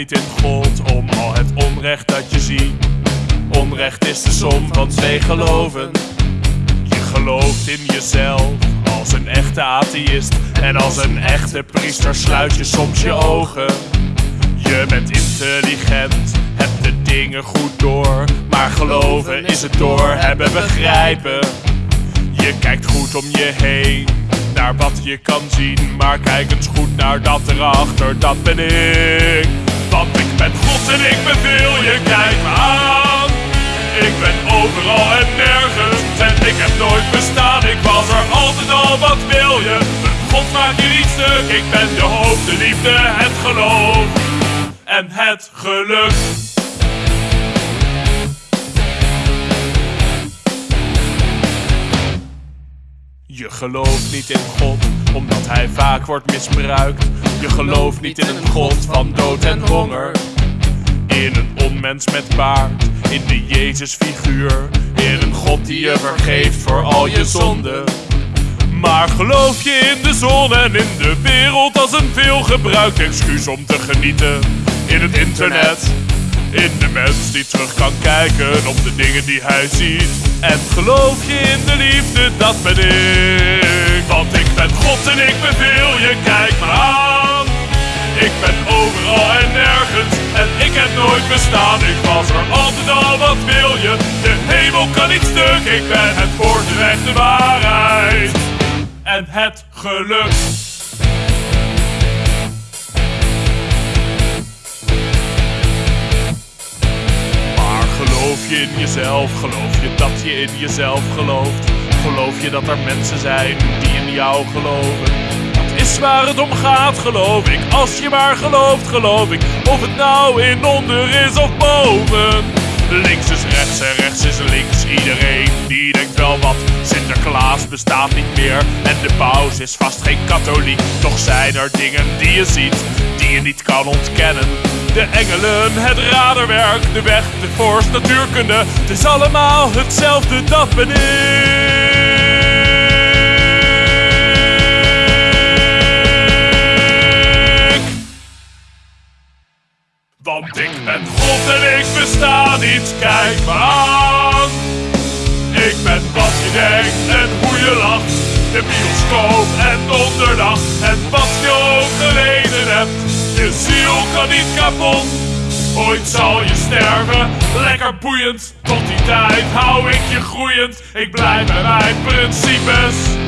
niet in God om al het onrecht dat je ziet. Onrecht is de som van twee geloven. Je gelooft in jezelf als een echte atheïst. En als een echte priester sluit je soms je ogen. Je bent intelligent, hebt de dingen goed door. Maar geloven is het door hebben begrijpen. Je kijkt goed om je heen, naar wat je kan zien. Maar kijk eens goed naar dat erachter, dat ben ik. Want ik ben God en ik beveel je, kijk me aan. Ik ben overal en nergens en ik heb nooit bestaan. Ik was er altijd al, wat wil je? God maakt je niet stuk. Ik ben de hoop, de liefde, het geloof en het geluk. Je gelooft niet in God, omdat hij vaak wordt misbruikt. Je gelooft niet in een God van dood en honger. In een onmens met baard, in de Jezusfiguur. In een God die je vergeeft voor al je zonden. Maar geloof je in de zon en in de wereld als een veelgebruikt excuus om te genieten? In het internet, in de mens die terug kan kijken op de dingen die hij ziet. En geloof je in de liefde, dat ben ik. Want ik ben God en ik beveel je, kijk me aan. Ik ben overal en nergens en ik heb nooit bestaan. Ik was er altijd al, wat wil je? De hemel kan niet stuk, ik ben het woord, de waarheid en het geluk. Je in jezelf? Geloof je dat je in jezelf gelooft? Geloof je dat er mensen zijn die in jou geloven? Dat is waar het om gaat, geloof ik. Als je maar gelooft, geloof ik. Of het nou in onder is of boven. Links is rechts en rechts is links. Iedereen die denkt wel wat. Sinterklaas bestaat niet meer. En de paus is vast geen katholiek. Toch zijn er dingen die je ziet, die je niet kan ontkennen. De engelen, het raderwerk, de weg, de force, natuurkunde. Het is allemaal hetzelfde, dat ben ik. Want ik ben God en ik besta niet, kijk me De bioscoop en donderdag en wat je ook geleden hebt. Je ziel kan niet kapot, ooit zal je sterven. Lekker boeiend, tot die tijd hou ik je groeiend. Ik blijf bij mijn principes.